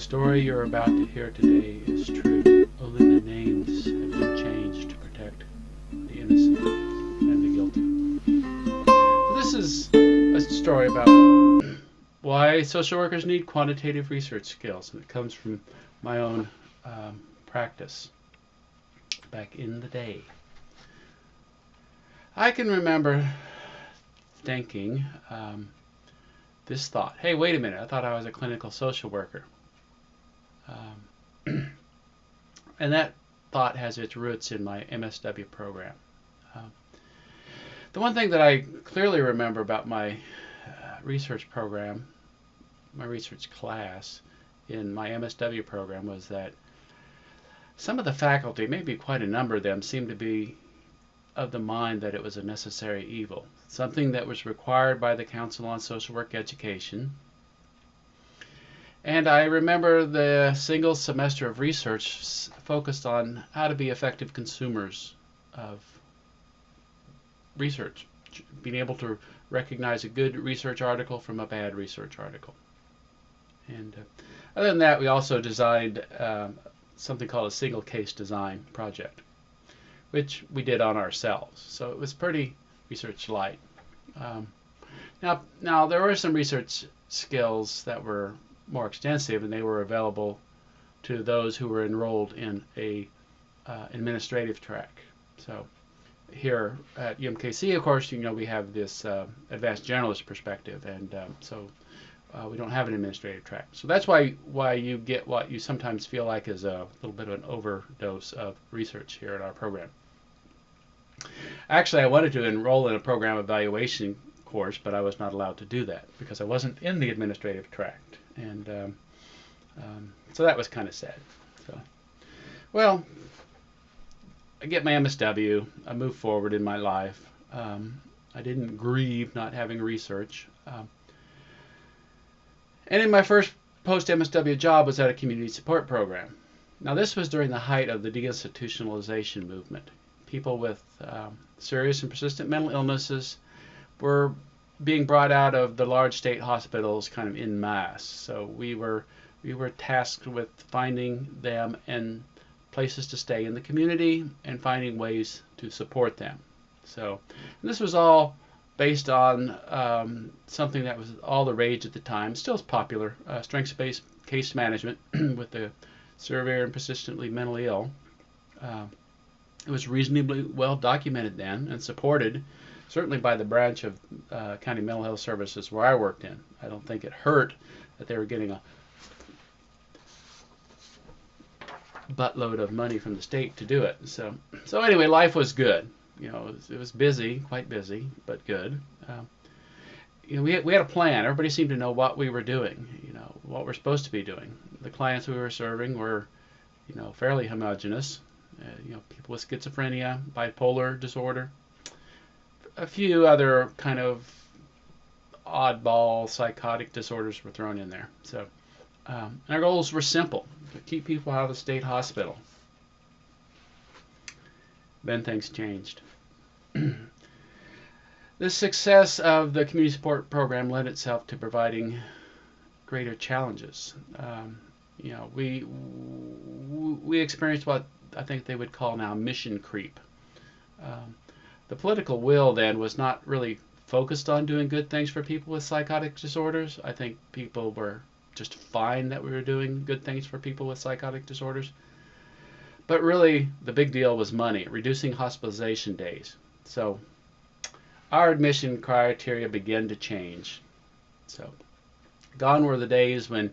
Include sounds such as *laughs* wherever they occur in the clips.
story you're about to hear today is true. Only the names have been changed to protect the innocent and the guilty. This is a story about why social workers need quantitative research skills, and it comes from my own um, practice back in the day. I can remember thinking um, this thought hey, wait a minute, I thought I was a clinical social worker. Um, *clears throat* and that thought has its roots in my MSW program. Um, the one thing that I clearly remember about my uh, research program, my research class in my MSW program, was that some of the faculty, maybe quite a number of them, seemed to be of the mind that it was a necessary evil, something that was required by the Council on Social Work Education. And I remember the single semester of research focused on how to be effective consumers of research, being able to recognize a good research article from a bad research article. And uh, other than that, we also designed um, something called a single case design project which we did on ourselves. So it was pretty research light. Um, now, now there were some research skills that were more extensive, and they were available to those who were enrolled in a uh, administrative track. So here at UMKC, of course, you know we have this uh, advanced generalist perspective, and um, so uh, we don't have an administrative track. So that's why why you get what you sometimes feel like is a little bit of an overdose of research here in our program. Actually, I wanted to enroll in a program evaluation course, but I was not allowed to do that because I wasn't in the administrative track, and um, um, so that was kind of sad. So, well, I get my MSW. I move forward in my life. Um, I didn't grieve not having research. Um, and in my first post MSW job was at a community support program. Now, this was during the height of the deinstitutionalization movement. People with um, serious and persistent mental illnesses were being brought out of the large state hospitals kind of in mass. So we were we were tasked with finding them and places to stay in the community and finding ways to support them. So this was all based on um, something that was all the rage at the time, still is popular, uh, strengths-based case management *clears throat* with the severe and persistently mentally ill. Uh, it was reasonably well documented then and supported, certainly by the branch of uh, county mental health services where I worked in. I don't think it hurt that they were getting a buttload of money from the state to do it. So, so anyway, life was good you know, it was, it was busy, quite busy, but good. Um, you know, we had, we had a plan. Everybody seemed to know what we were doing, you know, what we're supposed to be doing. The clients we were serving were, you know, fairly homogenous. Uh, you know, people with schizophrenia, bipolar disorder, a few other kind of oddball psychotic disorders were thrown in there. So, um, our goals were simple: to keep people out of the state hospital. Then things changed. *clears throat* the success of the community support program led itself to providing greater challenges. Um, you know, we we experienced what I think they would call now mission creep. Um, the political will then was not really focused on doing good things for people with psychotic disorders. I think people were just fine that we were doing good things for people with psychotic disorders. But really, the big deal was money, reducing hospitalization days. So our admission criteria began to change. So gone were the days when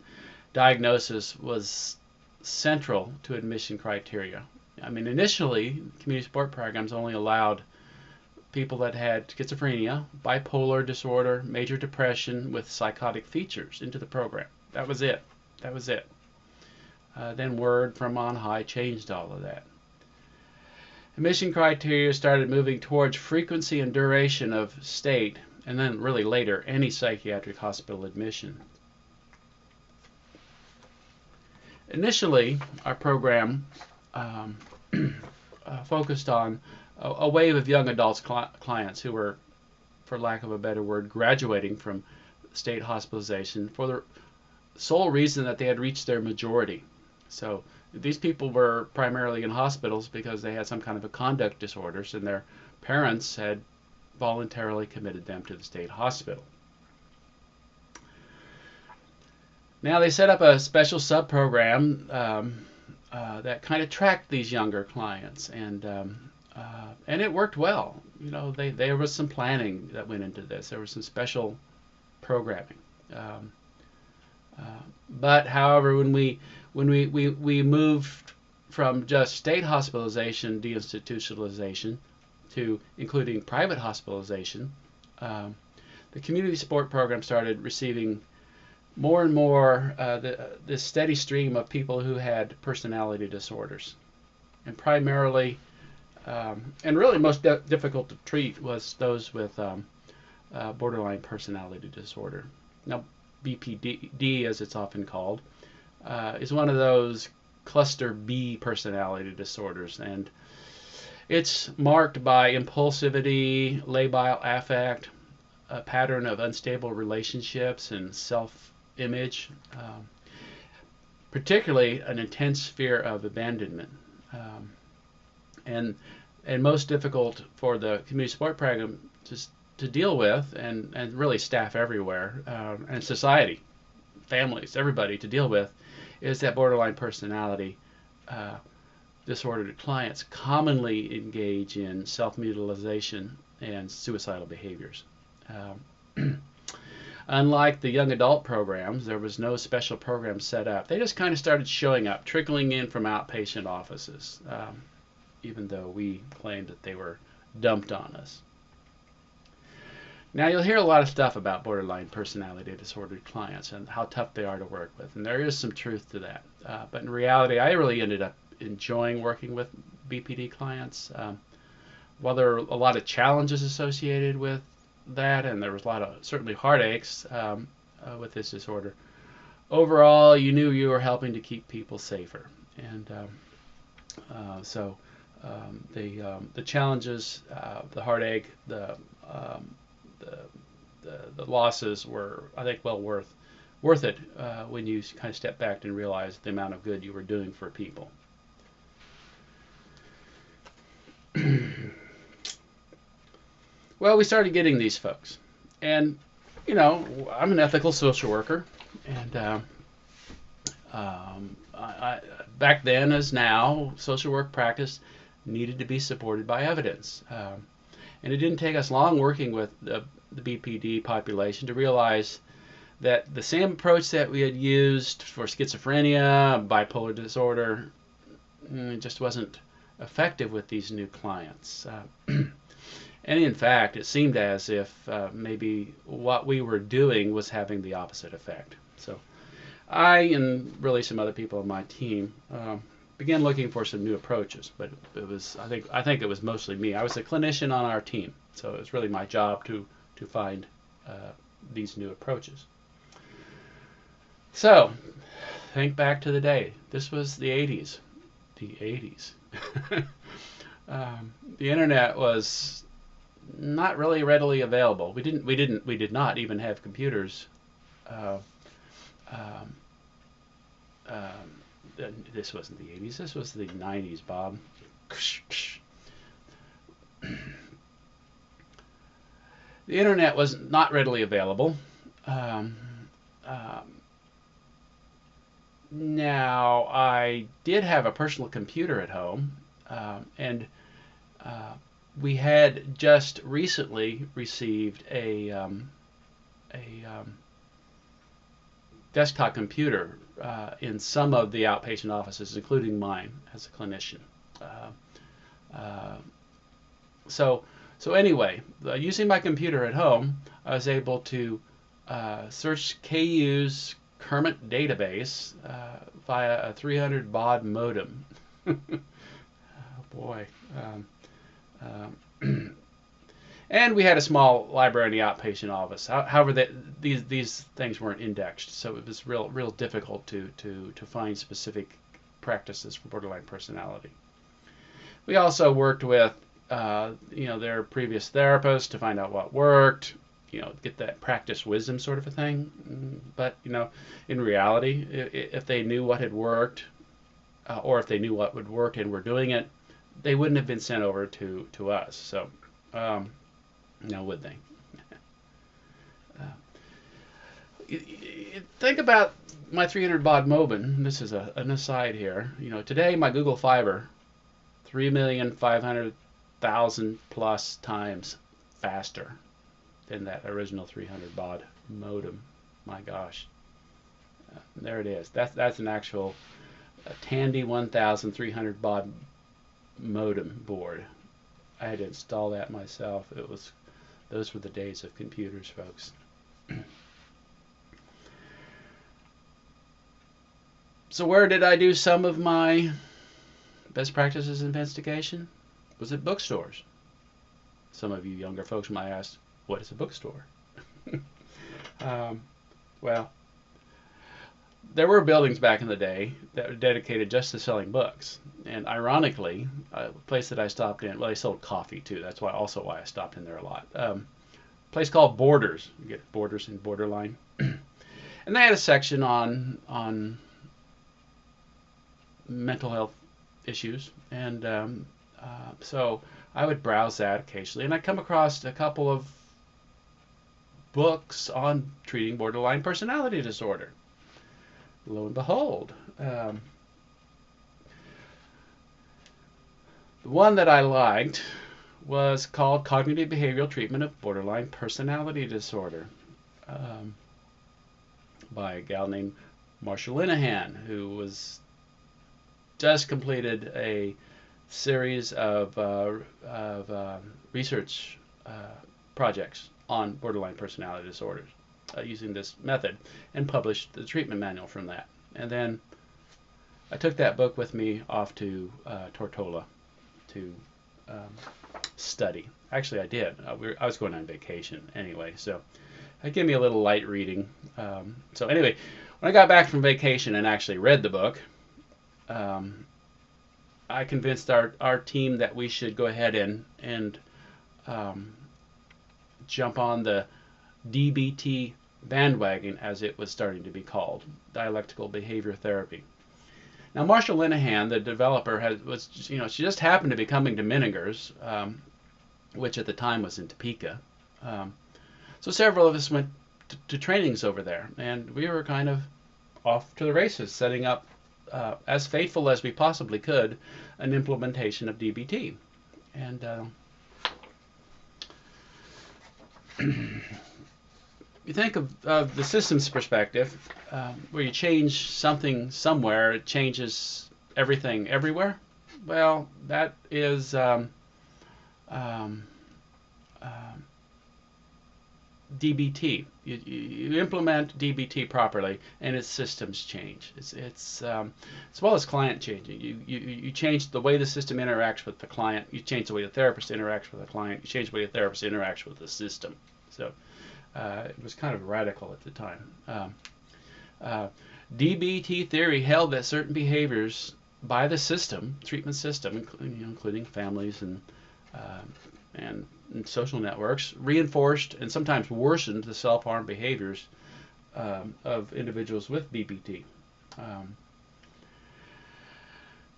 diagnosis was central to admission criteria. I mean, initially, community support programs only allowed people that had schizophrenia, bipolar disorder, major depression with psychotic features into the program. That was it. That was it. Uh, then word from on high changed all of that. Admission criteria started moving towards frequency and duration of state, and then really later, any psychiatric hospital admission. Initially, our program um, *clears throat* uh, focused on a, a, wave of young adults cl clients who were, for lack of a better word, graduating from state hospitalization for the sole reason that they had reached their majority. So these people were primarily in hospitals because they had some kind of a conduct disorders and their parents had voluntarily committed them to the state hospital. Now they set up a special sub program um, uh, that kind of tracked these younger clients, and um, uh, and it worked well. You know, they, there was some planning that went into this. There was some special programming. Um, uh, but however, when we when we, we, we moved from just state hospitalization deinstitutionalization to including private hospitalization, um, the community support program started receiving more and more uh, the, this steady stream of people who had personality disorders. And primarily, um, and really most difficult to treat was those with um, uh, borderline personality disorder. Now, BPD, as it's often called, uh, is one of those cluster B personality disorders. And it's marked by impulsivity, labile affect, a pattern of unstable relationships and self image, um, particularly an intense fear of abandonment. Um, and and most difficult for the community support program to, to deal with and, and really staff everywhere um, and society, families, everybody to deal with is that borderline personality uh, disordered clients commonly engage in self-mutilization and suicidal behaviors. Um, *clears throat* Unlike the young adult programs, there was no special program set up. They just kind of started showing up, trickling in from outpatient offices, um, even though we claimed that they were dumped on us. Now you'll hear a lot of stuff about borderline personality disorder clients and how tough they are to work with, and there is some truth to that. Uh, but in reality, I really ended up enjoying working with BPD clients. Um, while there are a lot of challenges associated with that, and there was a lot of certainly heartaches um, uh, with this disorder. Overall, you knew you were helping to keep people safer, and um, uh, so um, the um, the challenges, uh, the heartache, the, um, the, the the losses were, I think, well worth worth it uh, when you kind of step back and realize the amount of good you were doing for people. *clears throat* Well, we started getting these folks, and you know, I'm an ethical social worker, and uh, I, I, back then as now, social work practice needed to be supported by evidence. Um, and it didn't take us long working with the, the BPD population to realize that the same approach that we had used for schizophrenia, bipolar disorder, mm, just wasn't effective with these new clients. Uh, *clears throat* And in fact, it seemed as if uh, maybe what we were doing was having the opposite effect. So I and really some other people on my team uh, began looking for some new approaches. But it was I think I think it was mostly me. I was a clinician on our team, so it was really my job to to find uh, these new approaches. So think back to the day. This was the 80s. The 80s. *laughs* um, the internet was not really readily available. We didn't we didn't we did not even have computers. Uh, um, um, this wasn't the 80s. This was the 90s, Bob. the internet was not readily available. Um, um, now, I did have a personal computer at home, um, and uh, we had just recently received a um, a um, desktop computer uh, in some of the outpatient offices, including mine as a clinician. Uh, uh, so so anyway, uh, using my computer at home, I was able to uh, search KU's Kermit database via a 300 baud modem. *laughs* oh boy. Um, um, *clears throat* and we had a small library in the outpatient office. However, these these things weren't indexed, so it was real real difficult to to to find specific practices for borderline personality. We also worked with uh, you know their previous therapists to find out what worked, you know get that practice wisdom sort of a thing. But you know, in reality, if they knew what had worked, uh, or if they knew what would work and were doing it, they wouldn't have been sent over to to us. So, um, now would they? uh, think about my 300 baud modem. This is a, an aside here. You know, today my Google Fiber, 3,500,000 plus times faster than that original 300 baud modem. My gosh. Uh, there it is. That's that's an actual uh, Tandy 1300 baud modem board. I had to install that myself. It was those were the days of computers, folks. *clears throat* so where did I do some of my best practices investigation? Was it bookstores? Some of you younger folks might ask, what is a bookstore? *laughs* um, well, there were buildings back in the day that were dedicated just to selling books. And ironically, a place that I stopped in, well, they sold coffee too. That's why also why I stopped in there a lot. Um, place called Borders. You get Borders and Borderline. *clears throat* and they had a section on on mental health issues. And um, uh, so I would browse that occasionally, and I come across a couple of books on treating borderline personality disorder. Lo and behold, um, the one that I liked was called Cognitive Behavioral Treatment of Borderline Personality Disorder um, by a gal named Marsha Linehan, who was just completed a series of, uh, of uh, research uh, projects on borderline personality disorders uh, using this method and published the treatment manual from that. And then I took that book with me off to uh, Tortola to um, study. Actually, I did. Uh, we were, I was going on vacation anyway, so it gave me a little light reading. Um, so anyway, when I got back from vacation and actually read the book, um, I convinced our, our team that we should go ahead and and um, jump on the DBT bandwagon, as it was starting to be called, dialectical behavior therapy. Now, Marsha Linehan, the developer, has, was you know she just happened to be coming to Menninger's, um, which at the time was in Topeka. Um, so several of us went to, to trainings over there, and we were kind of off to the races, setting up uh, as faithful as we possibly could an implementation of DBT. And uh, *clears throat* you think of, of the systems perspective, um, where you change something somewhere, it changes everything everywhere. Well, that is um, um, um DBT. You, you, implement DBT properly, and its systems change. It's, it's um, as well as client changing. You, you you change the way the system interacts with the client. You change the way the therapist interacts with the client. You change the way the therapist interacts with the system. So uh, it was kind of radical at the time. Um, uh, DBT theory held that certain behaviors by the system, treatment system, including, you know, including families and, uh, and, and social networks, reinforced and sometimes worsened the self-harm behaviors um, of individuals with BPT. Um,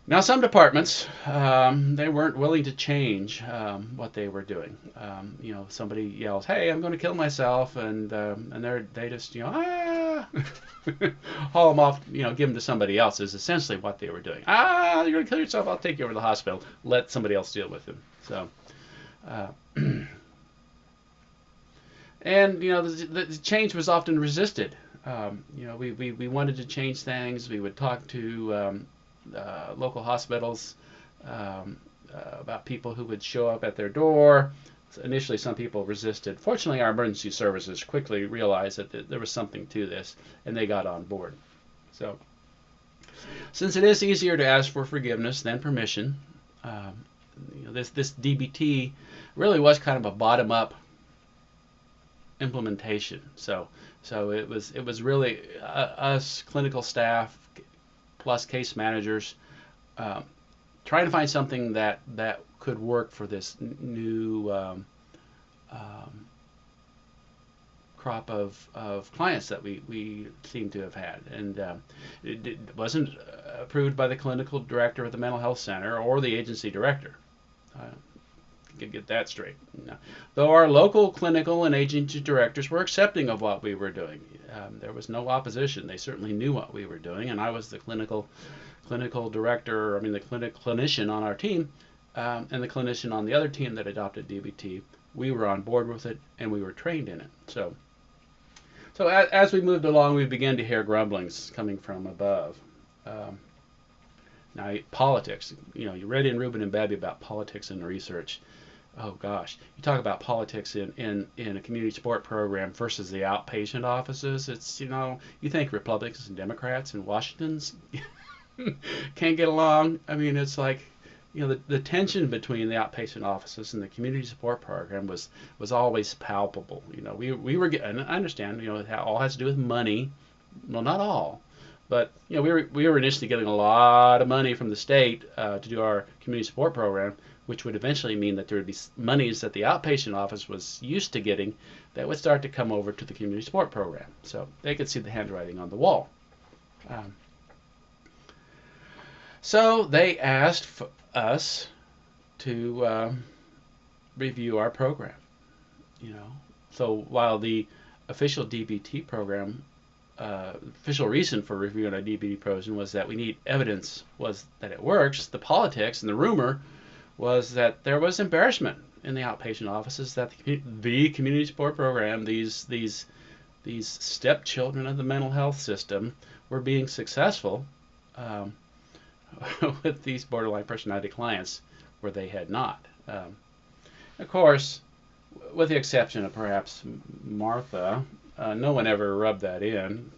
now, some departments um, they weren't willing to change um, what they were doing. Um, you know, somebody yells, "Hey, I'm going to kill myself," and um, and they they just you know ah *laughs* haul them off. You know, give them to somebody else is essentially what they were doing. Ah, you're going to kill yourself. I'll take you over to the hospital. Let somebody else deal with him. So. Uh, *clears throat* and you know the, the, change was often resisted. Um, you know, we, we, we wanted to change things. We would talk to um, uh, local hospitals um, uh, about people who would show up at their door. So initially, some people resisted. Fortunately, our emergency services quickly realized that th- there was something to this, and they got on board. So, since it is easier to ask for forgiveness than permission, um, you know, this this DBT really was kind of a bottom-up implementation. So, so it was it was really uh, us clinical staff plus case managers, um, trying to find something that that could work for this new um, um, crop of, of clients that we, we seem to have had. And uh, it, it, wasn't approved by the clinical director of the mental health center or the agency director. Uh, can get that straight. No. Though our local clinical and agency directors were accepting of what we were doing, um, there was no opposition. They certainly knew what we were doing, and I was the clinical clinical director. I mean, the clinic clinician on our team, um, and the clinician on the other team that adopted DBT. We were on board with it, and we were trained in it. So, so as, as we moved along, we began to hear grumblings coming from above. Um, now, politics. You know, you read in Rubin and Babbie about politics and research oh gosh, you talk about politics in, in, in a community support program versus the outpatient offices. It's, you know, you think Republicans and Democrats in Washington's *laughs* can't get along. I mean, it's like, you know, the, the tension between the outpatient offices and the community support program was, was always palpable. You know, we, we were getting, I understand, you know, it all has to do with money. Well, not all. But you know, we were we were initially getting a lot of money from the state uh, to do our community support program, which would eventually mean that there would be monies that the outpatient office was used to getting that would start to come over to the community support program. So they could see the handwriting on the wall. Um, so they asked us to um, review our program. You know, so while the official DBT program, uh, official reason for reviewing our DBT program was that we need evidence was that it works. The politics and the rumor was that there was embarrassment in the outpatient offices that the, the community support program, these these these stepchildren of the mental health system, were being successful um, *laughs* with these borderline personality clients where they had not. Um, of course, with the exception of perhaps Martha, uh, no one ever rubbed that in.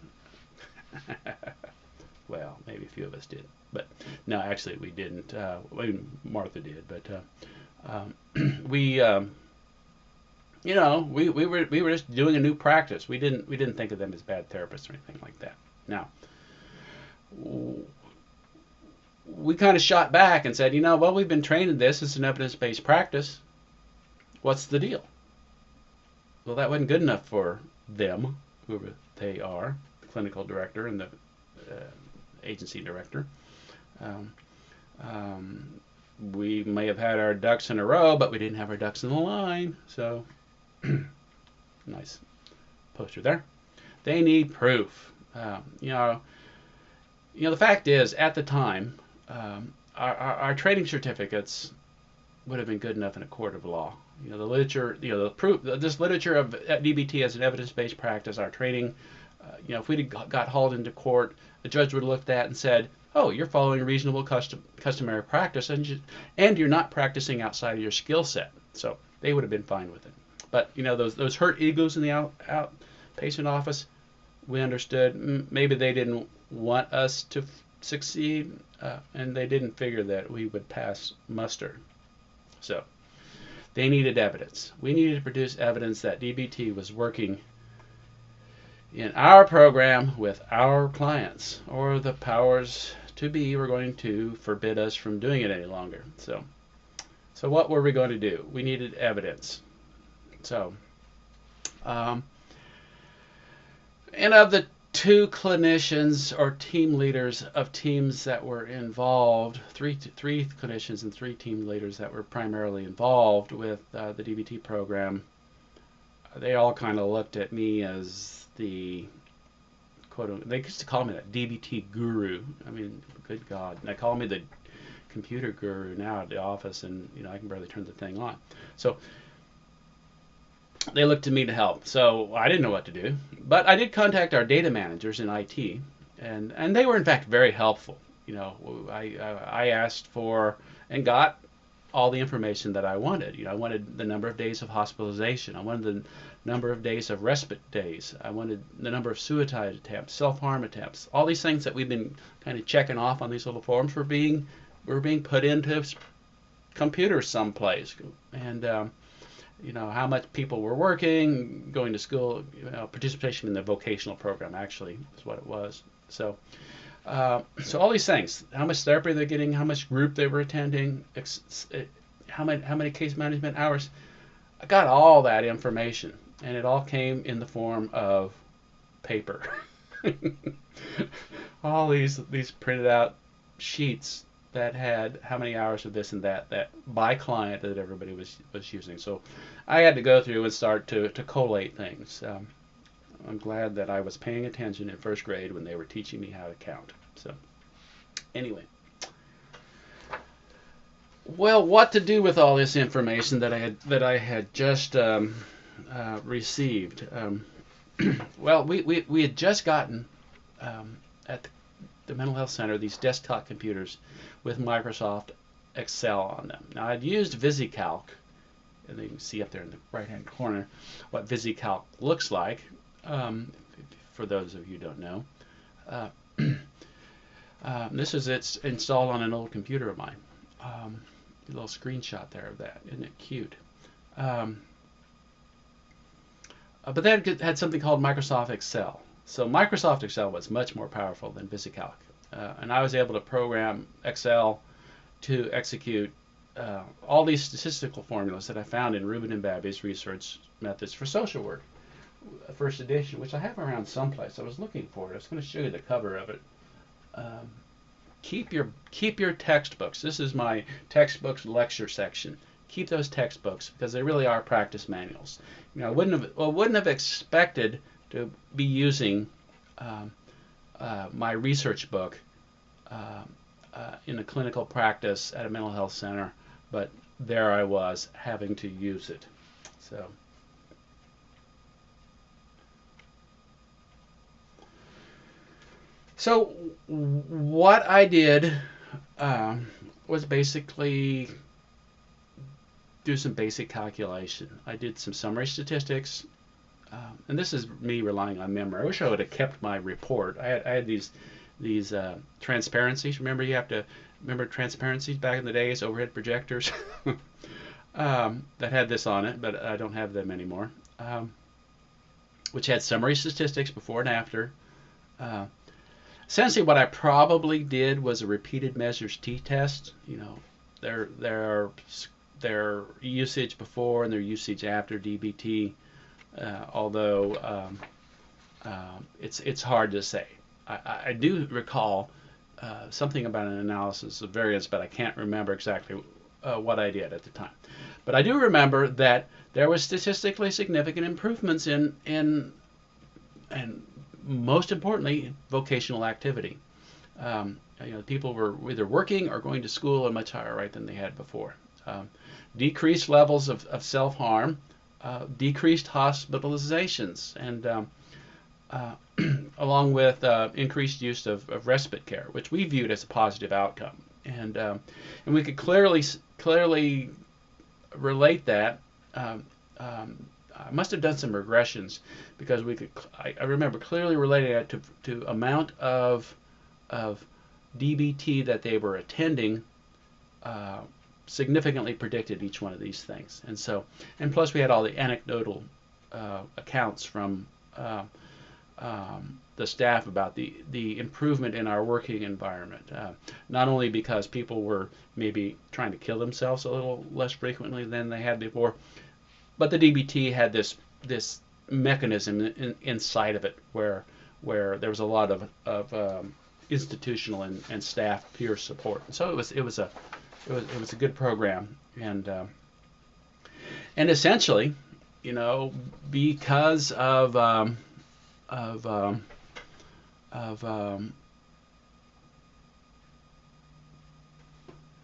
*laughs* well, maybe a few of us did. But no, actually we didn't. Uh, Martha did, but uh, um, *clears throat* we, um, you know, we, we were we were just doing a new practice. We didn't we didn't think of them as bad therapists or anything like that. Now, we kind of shot back and said, you know, well, we've been trained in this. It's an evidence-based practice. What's the deal? Well, that wasn't good enough for them, whoever they are, the clinical director and the uh, agency director. Um, um, we may have had our ducks in a row, but we didn't have our ducks in the line. So, *clears throat* nice poster there. They need proof. Um, you know, you know the fact is, at the time, um, our, our, our, training certificates would have been good enough in a court of law. You know, the literature, you know, the proof, this literature of DBT as an evidence-based practice, our training. Uh, you know, if we'd got hauled into court, the judge would have looked at and said, oh, you're following reasonable custom, customary practice and, you, and you're not practicing outside of your skill set. So they would have been fine with it. But, you know, those, those hurt egos in the out, outpatient office, we understood maybe they didn't want us to succeed uh, and they didn't figure that we would pass muster. So they needed evidence. We needed to produce evidence that DBT was working in our program with our clients, or the powers to be were going to forbid us from doing it any longer. So, so what were we going to do? We needed evidence. So, um, and of the two clinicians or team leaders of teams that were involved, three three clinicians and three team leaders that were primarily involved with uh, the DBT program, they all kind of looked at me as the quote um, they used to call me that DBT guru. I mean, good God, and they call me the computer guru now at the office, and you know I can barely turn the thing on. So they looked to me to help. So I didn't know what to do, but I did contact our data managers in IT, and and they were in fact very helpful. You know, I I asked for and got all the information that I wanted. You know, I wanted the number of days of hospitalization. I wanted the number of days of respite days. I wanted the number of suicide attempts, self-harm attempts. All these things that we've been kind of checking off on these little forms were being were being put into computers someplace, and um, you know how much people were working, going to school, you know, participation in the vocational program actually is what it was. So. Uh, so all these things, how much therapy they're getting, how much group they were attending, ex- how many how many case management hours, I got all that information and it all came in the form of paper. *laughs* all these these printed out sheets that had how many hours of this and that that by client that everybody was was using. So I had to go through and start to to collate things. Um, I'm glad that I was paying attention in first grade when they were teaching me how to count. So anyway. Well, what to do with all this information that I had that I had just um, uh, received? Um, *clears throat* well, we, we, we had just gotten um, at the, the, mental health center these desktop computers with Microsoft Excel on them. Now I'd used VisiCalc, and you can see up there in the right-hand corner what VisiCalc looks like. Um, for those of you who don't know, uh, *clears throat* um, this is it's installed on an old computer of mine. Um, a little screenshot there of that. Isn't it cute? Um, uh, but then had something called Microsoft Excel. So Microsoft Excel was much more powerful than VisiCalc. Uh, and I was able to program Excel to execute uh, all these statistical formulas that I found in Rubin and Babbie's research methods for social work. Uh, first edition, which I have around someplace. I was looking for it. I was going to show you the cover of it. Um, keep your keep your textbooks. This is my textbooks lecture section. Keep those textbooks because they really are practice manuals. You know, I wouldn't have well, wouldn't have expected to be using um, uh, my research book uh, uh, in a clinical practice at a mental health center, but there I was having to use it. So. So what I did um, was basically do some basic calculation. I did some summary statistics, um, and this is me relying on memory. I wish I would have kept my report. I had, I had these these uh, transparencies. Remember, you have to remember transparencies back in the days, overhead projectors *laughs* um, that had this on it, but I don't have them anymore. Um, which had summary statistics before and after. Uh, essentially what I probably did was a repeated measures t-test. You know, their their their usage before and their usage after DBT. Uh, although um, uh, it's it's hard to say. I, I do recall uh, something about an analysis of variance, but I can't remember exactly uh, what I did at the time. But I do remember that there was statistically significant improvements in in and most importantly, vocational activity. Um, you know, people were either working or going to school at a much higher rate than they had before. Um, decreased levels of, of self-harm, uh, decreased hospitalizations, and um, uh, *clears throat* along with uh, increased use of, of, respite care, which we viewed as a positive outcome. And, um, and we could clearly, clearly relate that um, um, I must have done some regressions because we could. I, I remember clearly relating that to to amount of of DBT that they were attending. Uh, significantly predicted each one of these things, and so and plus we had all the anecdotal uh, accounts from uh, um, the staff about the the improvement in our working environment. Uh, not only because people were maybe trying to kill themselves a little less frequently than they had before, but the DBT had this this mechanism in, inside of it where where there was a lot of, of um, institutional and, and staff peer support. So it was it was a it was it was a good program and uh, and essentially, you know, because of um, of um, of um,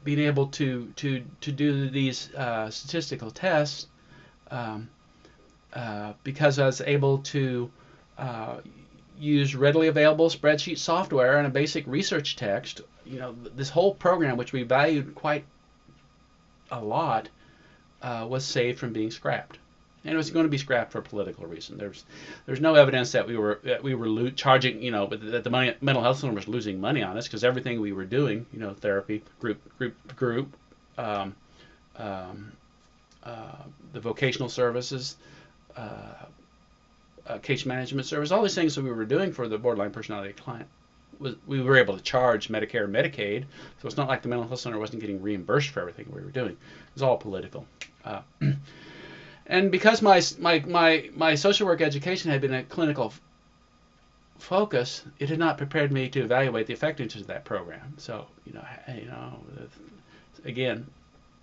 being able to to to do these uh, statistical tests um, uh, because I was able to uh, use readily available spreadsheet software and a basic research text. You know, this whole program, which we valued quite a lot, uh, was saved from being scrapped. And it was going to be scrapped for political reason. There's there's no evidence that we were that we were charging, you know, that the money, mental health center was losing money on us because everything we were doing, you know, therapy, group group group, um, um, the vocational services, uh, uh, case management service, all these things that we were doing for the borderline personality client. We were able to charge Medicare and Medicaid, so it's not like the mental health center wasn't getting reimbursed for everything we were doing. It was all political. Uh, *clears throat* and because my my my my social work education had been a clinical focus, it had not prepared me to evaluate the effectiveness of that program. So you know, you know, again,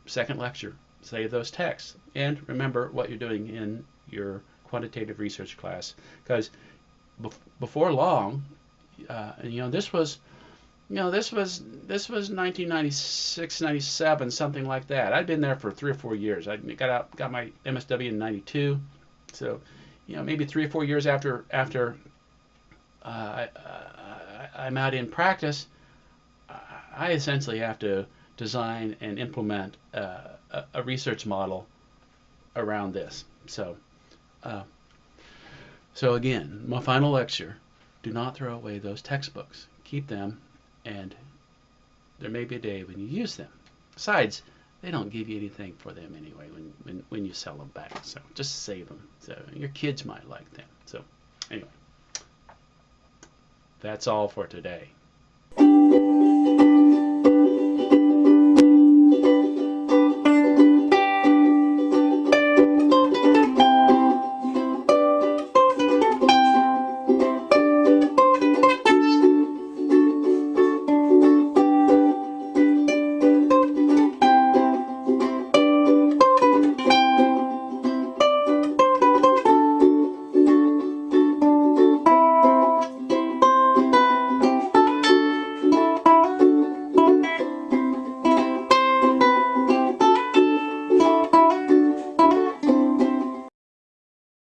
second lecture, save those texts, and remember what you're doing in your quantitative research class, because before long, uh, and you know, this was you know, this was this was 1996, 97, something like that. I'd been there for three or four years. I got out, got my MSW in '92, so you know, maybe three or four years after after uh, I, am out in practice, I essentially have to design and implement uh, a, research model around this. So, uh, so again, my final lecture: do not throw away those textbooks. Keep them and there may be a day when you use them. Besides, they don't give you anything for them anyway when, when, when you sell them back. So just save them. So your kids might like them. So anyway, that's all for today.